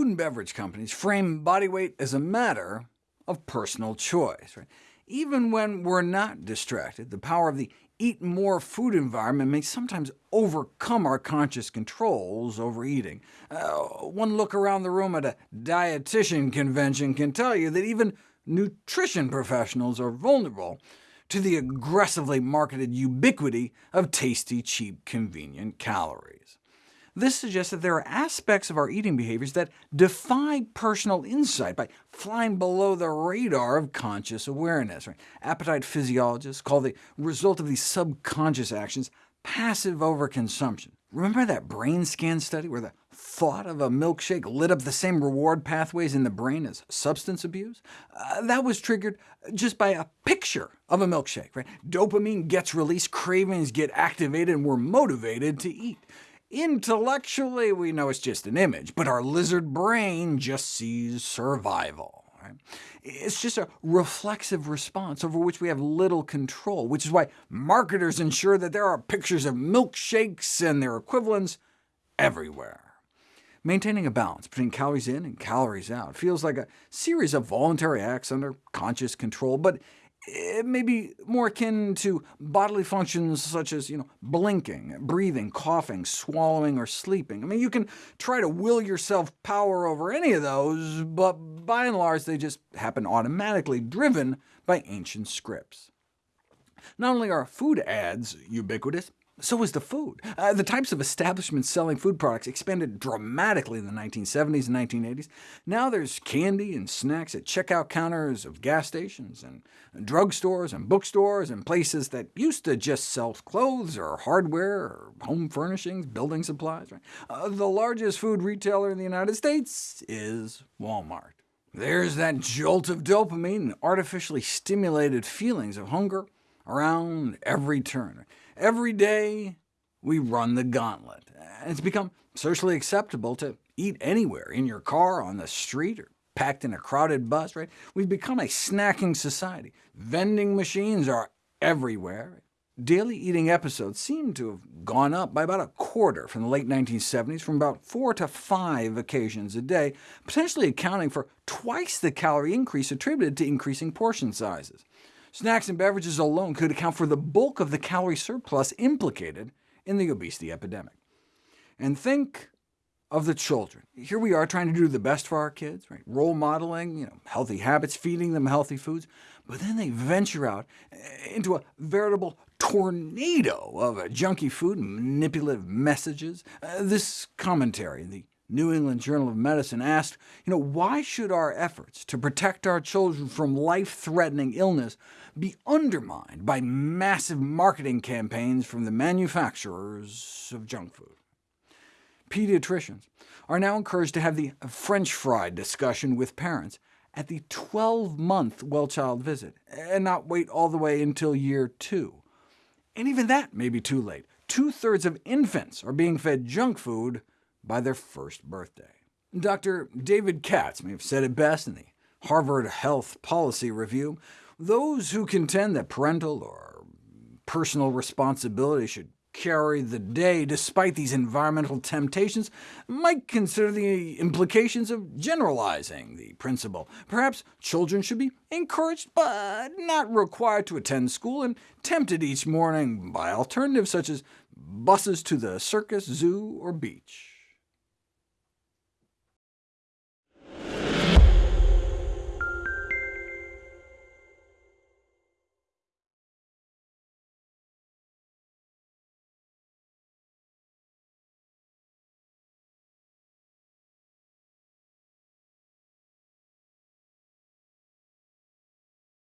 and beverage companies frame body weight as a matter of personal choice. Right? Even when we're not distracted, the power of the eat more food environment may sometimes overcome our conscious controls over eating. Uh, one look around the room at a dietitian convention can tell you that even nutrition professionals are vulnerable to the aggressively marketed ubiquity of tasty, cheap, convenient calories. This suggests that there are aspects of our eating behaviors that defy personal insight by flying below the radar of conscious awareness. Right? Appetite physiologists call the result of these subconscious actions passive overconsumption. Remember that brain scan study where the thought of a milkshake lit up the same reward pathways in the brain as substance abuse? Uh, that was triggered just by a picture of a milkshake. Right? Dopamine gets released, cravings get activated, and we're motivated to eat. Intellectually, we know it's just an image, but our lizard brain just sees survival. Right? It's just a reflexive response over which we have little control, which is why marketers ensure that there are pictures of milkshakes and their equivalents everywhere. Maintaining a balance between calories in and calories out feels like a series of voluntary acts under conscious control, but Eh, it may be more akin to bodily functions such as you know, blinking, breathing, coughing, swallowing, or sleeping. I mean, you can try to will yourself power over any of those, but by and large they just happen automatically, driven by ancient scripts. Not only are food ads ubiquitous, so was the food. Uh, the types of establishments selling food products expanded dramatically in the 1970s and 1980s. Now there's candy and snacks at checkout counters of gas stations, and drugstores and bookstores, and places that used to just sell clothes or hardware or home furnishings, building supplies. Right? Uh, the largest food retailer in the United States is Walmart. There's that jolt of dopamine and artificially stimulated feelings of hunger around every turn. Every day we run the gauntlet. It's become socially acceptable to eat anywhere, in your car, on the street, or packed in a crowded bus. Right? We've become a snacking society. Vending machines are everywhere. Daily eating episodes seem to have gone up by about a quarter from the late 1970s, from about four to five occasions a day, potentially accounting for twice the calorie increase attributed to increasing portion sizes. Snacks and beverages alone could account for the bulk of the calorie surplus implicated in the obesity epidemic. And think of the children. Here we are trying to do the best for our kids, right? role modeling you know, healthy habits, feeding them healthy foods, but then they venture out into a veritable tornado of junky food and manipulative messages. Uh, this commentary, the New England Journal of Medicine asked, you know, why should our efforts to protect our children from life-threatening illness be undermined by massive marketing campaigns from the manufacturers of junk food? Pediatricians are now encouraged to have the French fry discussion with parents at the 12-month well-child visit, and not wait all the way until year two. And even that may be too late. Two-thirds of infants are being fed junk food by their first birthday. Dr. David Katz may have said it best in the Harvard Health Policy Review. Those who contend that parental or personal responsibility should carry the day despite these environmental temptations might consider the implications of generalizing the principle. Perhaps children should be encouraged, but not required to attend school, and tempted each morning by alternatives such as buses to the circus, zoo, or beach.